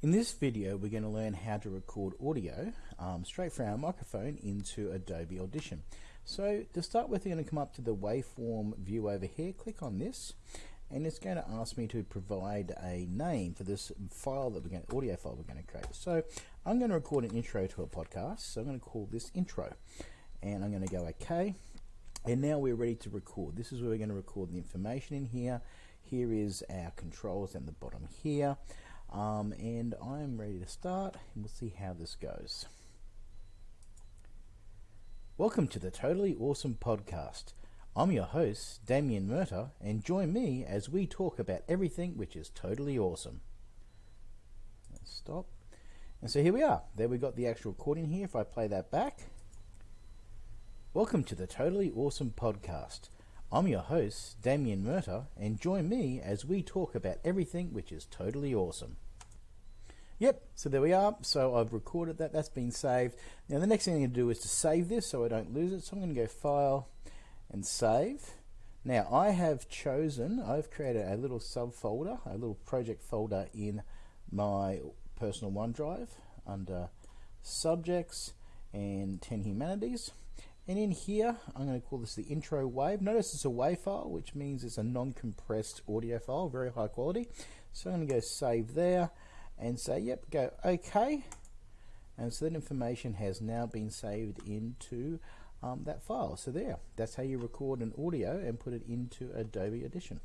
In this video, we're going to learn how to record audio um, straight from our microphone into Adobe Audition. So to start with, you're going to come up to the waveform view over here, click on this, and it's going to ask me to provide a name for this file that we're going to, audio file we're going to create. So I'm going to record an intro to a podcast, so I'm going to call this intro, and I'm going to go OK. And now we're ready to record. This is where we're going to record the information in here. Here is our controls at the bottom here. Um, and I'm ready to start and we'll see how this goes. Welcome to the Totally Awesome Podcast. I'm your host, Damien Murta, and join me as we talk about everything which is totally awesome. Let's stop. And so here we are. There we got the actual recording here. If I play that back. Welcome to the Totally Awesome Podcast. I'm your host, Damien Murta, and join me as we talk about everything which is totally awesome. Yep, so there we are. So I've recorded that, that's been saved. Now the next thing I'm to do is to save this so I don't lose it. So I'm going to go File and Save. Now I have chosen, I've created a little subfolder, a little project folder in my personal OneDrive under Subjects and 10 Humanities. And in here, I'm going to call this the intro wave. Notice it's a WAV file, which means it's a non-compressed audio file, very high quality. So I'm going to go save there and say, yep, go OK. And so that information has now been saved into um, that file. So there, that's how you record an audio and put it into Adobe Audition.